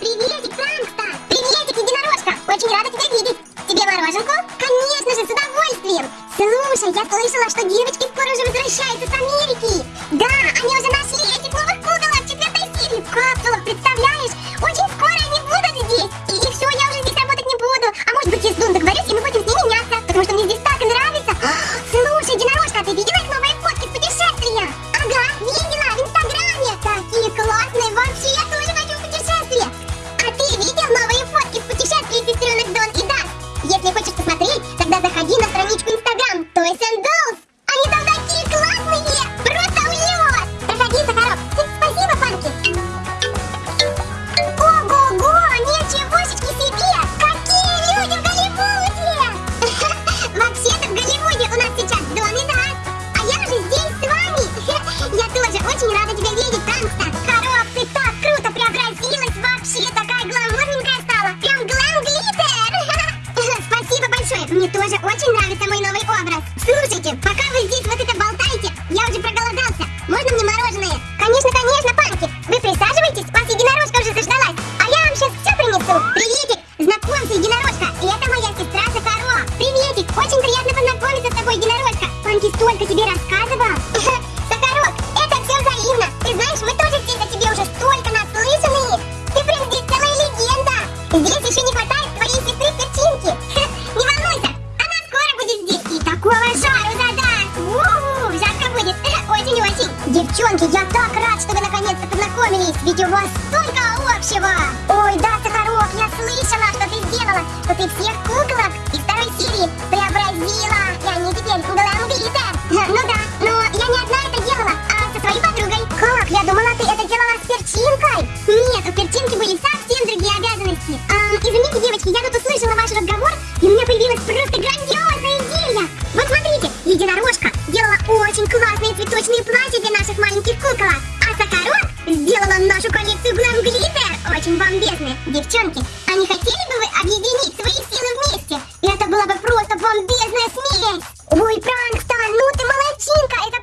Приветик, Франкста! Приветик, единорожка! Очень рада тебя видеть! Тебе мороженку? Конечно же, с удовольствием! Слушай, я слышала, что девочки скоро уже возвращаются с Америки! Да, они уже нашли этих новых куколок в четвертой серии в капсулах, представляешь? Очень скоро они будут здесь! И, все, я уже здесь работать не буду! А может быть, я с Девчонки, я так рад, что вы наконец-то познакомились. Ведь у вас столько общего. Ой, да, Сахарок, я слышала, что ты сделала. Что ты всех куколок из второй серии преобразила. И они теперь гламглиттер. Ну да, но я не одна это делала, а со своей подругой. Как? Я думала, ты это делала с перчинкой. Нет, у перчинки были совсем другие обязанности. А, извините, девочки, я тут услышала ваш разговор, и у меня появилась просто грандиозная идея. Вот смотрите, единорожка делала очень классные цветочные куколок. А Сахарок сделала нашу коллекцию Glam Glitter. Очень бомбезные. Девчонки, а не хотели бы вы объединить свои силы вместе? Это была бы просто бомбезная смесь. Ой, Пранкстон, ну ты молодчинка, это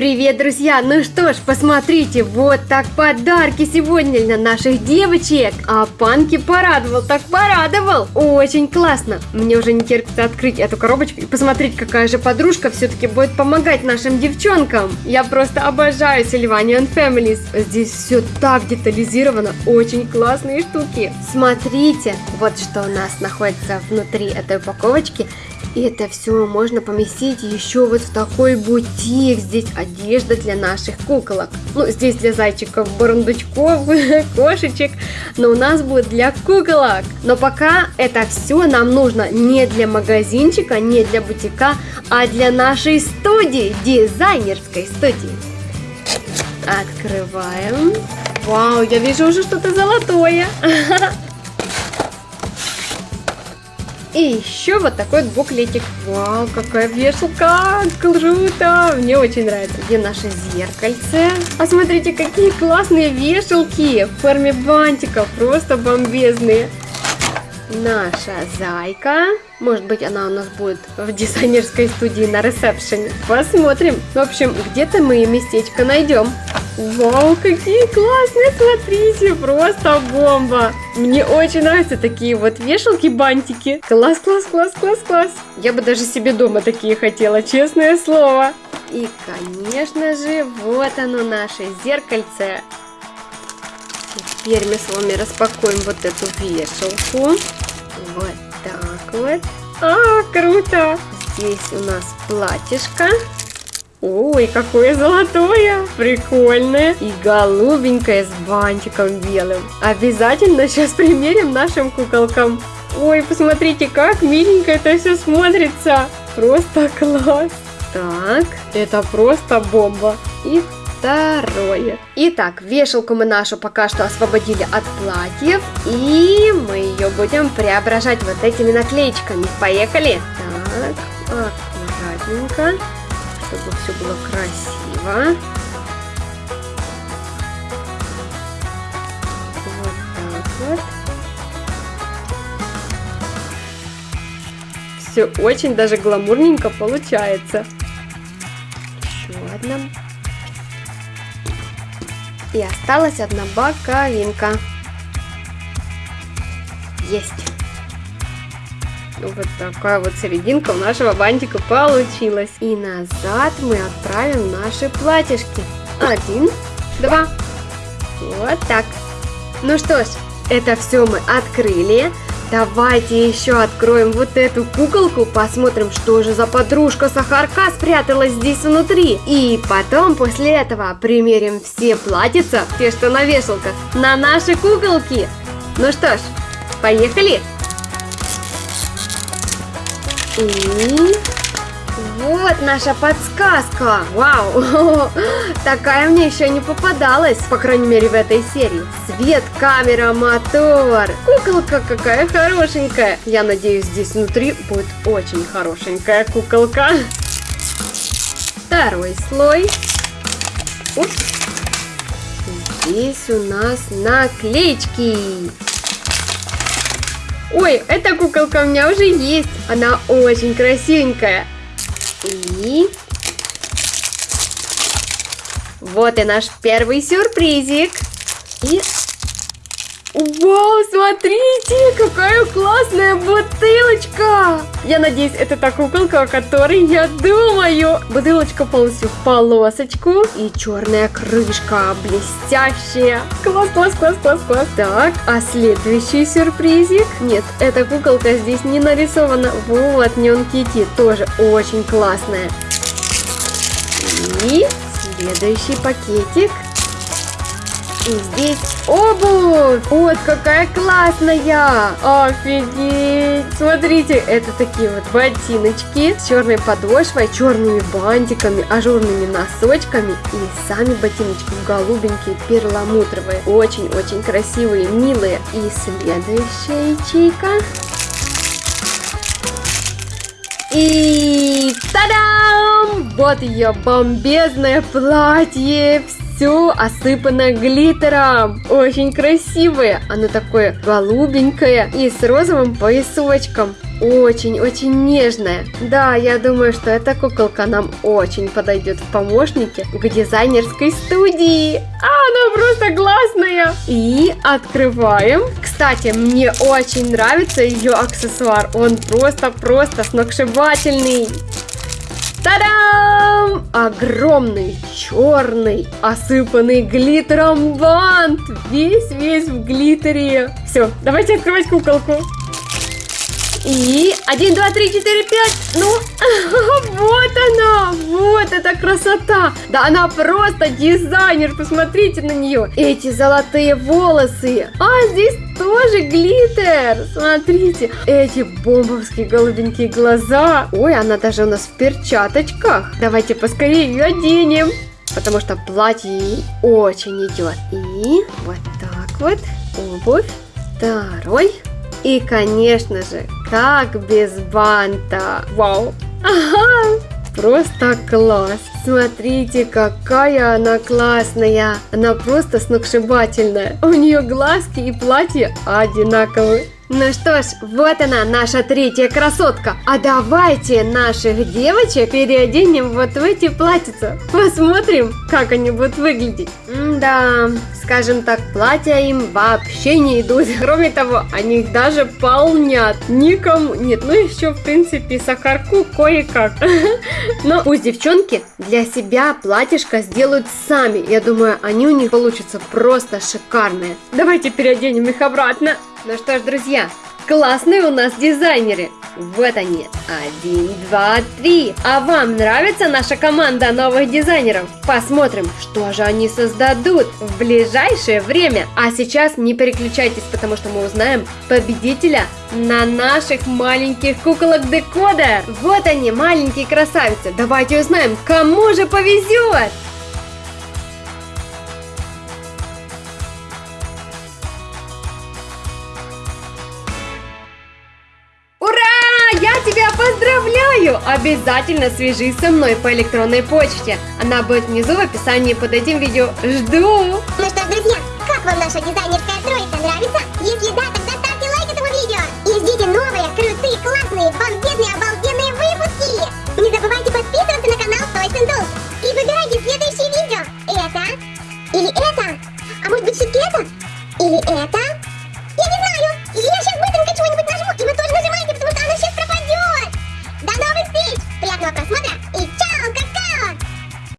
Привет, друзья! Ну что ж, посмотрите, вот так подарки сегодня для наших девочек. А Панки порадовал, так порадовал. Очень классно. Мне уже не терпится открыть эту коробочку и посмотреть, какая же подружка все-таки будет помогать нашим девчонкам. Я просто обожаю Sylvanian Families. Здесь все так детализировано, очень классные штуки. Смотрите, вот что у нас находится внутри этой упаковочки. И это все можно поместить еще вот в такой бутик. Здесь одежда для наших куколок. Ну, здесь для зайчиков, бурундучков, кошечек. Но у нас будет для куколок. Но пока это все нам нужно не для магазинчика, не для бутика, а для нашей студии, дизайнерской студии. Открываем. Вау, я вижу уже что-то золотое. И еще вот такой вот буклетик. Вау, какая вешалка! Круто! Мне очень нравится. Где наше зеркальце? А смотрите, какие классные вешалки в форме бантиков. Просто бомбезные. Наша зайка. Может быть, она у нас будет в дизайнерской студии на ресепшене. Посмотрим. В общем, где-то мы местечко найдем. Вау, какие классные, смотрите, просто бомба. Мне очень нравятся такие вот вешалки-бантики. Класс, класс, класс, класс, класс. Я бы даже себе дома такие хотела, честное слово. И, конечно же, вот оно наше зеркальце. Теперь мы с вами распакуем вот эту вешалку. Вот так вот. А, круто! Здесь у нас платьишко. Ой, какое золотое! Прикольное! И голубенькое с бантиком белым. Обязательно сейчас примерим нашим куколкам. Ой, посмотрите, как миленько это все смотрится. Просто класс. Так, это просто бомба. И второе. Итак, вешалку мы нашу пока что освободили от платьев. И мы ее будем преображать вот этими наклеечками. Поехали. Так, аккуратненько, чтобы все было красиво. Вот так вот. Все очень даже гламурненько получается. Еще одна. И осталась одна боковинка. Есть. Вот такая вот серединка у нашего бантика получилась. И назад мы отправим наши платьишки. Один, два. Вот так. Ну что ж, это все мы открыли. Давайте еще откроем вот эту куколку, посмотрим, что же за подружка Сахарка спряталась здесь внутри. И потом после этого примерим все платьица, те, что на вешалках, на наши куколки. Ну что ж, поехали! И вот наша подсказка. Вау, такая мне еще не попадалась, по крайней мере в этой серии. Свет, камера, мотор. Куколка какая хорошенькая. Я надеюсь, здесь внутри будет очень хорошенькая куколка. Второй слой. Упс. Здесь у нас наклеечки. Ой, эта куколка у меня уже есть. Она очень красивенькая. И... Вот и наш первый сюрпризик. И... Вау, смотрите, какая классная бутылочка! Я надеюсь, это та куколка, о которой я думаю. Бутылочка полностью в полосочку. И черная крышка блестящая. Класс, класс, класс, класс, класс. Так, а следующий сюрпризик? Нет, эта куколка здесь не нарисована. Вот, Неон Кити тоже очень классная. И следующий пакетик. И здесь обувь. Вот какая классная. Офигеть. Смотрите, это такие вот ботиночки с черной подошвой, черными бантиками, ажурными носочками. И сами ботиночки голубенькие, перламутровые. Очень-очень красивые, милые. И следующая ячейка. И тадам! Вот ее бомбезное платье все осыпано глиттером. Очень красивое. Оно такое голубенькое и с розовым поясочком. Очень-очень нежная. Да, я думаю, что эта куколка нам очень подойдет в помощнике к дизайнерской студии. А, она просто классная. И открываем. Кстати, мне очень нравится ее аксессуар. Он просто-просто сногсшибательный. Та-дам! Огромный, черный, осыпанный глиттером бант. Весь-весь в глиттере. Все, давайте открывать куколку. И один, два, три, четыре, пять. Ну, вот она, вот эта красота. Да она просто дизайнер, посмотрите на нее. Эти золотые волосы. А здесь тоже глиттер. Смотрите, эти бомбовские голубенькие глаза. Ой, она даже у нас в перчаточках. Давайте поскорее ее оденем. Потому что платье ей очень идет. И вот так вот обувь. Второй. И, конечно же, как без банта. Вау. Ага. Просто класс. Смотрите, какая она классная. Она просто сногсшибательная. У нее глазки и платье одинаковые. Ну что ж, вот она, наша третья красотка. А давайте наших девочек переоденем вот в эти платьица. Посмотрим, как они будут выглядеть. да, скажем так, платья им вообще не идут. Кроме того, они их даже полнят. Никому нет. Ну еще, в принципе, сахарку кое-как. Но пусть девчонки для себя платьишко сделают сами. Я думаю, они у них получатся просто шикарные. Давайте переоденем их обратно. Ну что ж, друзья, классные у нас дизайнеры. Вот они. Один, два, три. А вам нравится наша команда новых дизайнеров? Посмотрим, что же они создадут в ближайшее время. А сейчас не переключайтесь, потому что мы узнаем победителя на наших маленьких куколок декодер. Вот они, маленькие красавицы. Давайте узнаем, кому же повезет. Поздравляю! Обязательно свяжись со мной по электронной почте. Она будет внизу в описании под этим видео. Жду! Ну что ж, друзья, как вам наша дизайнерская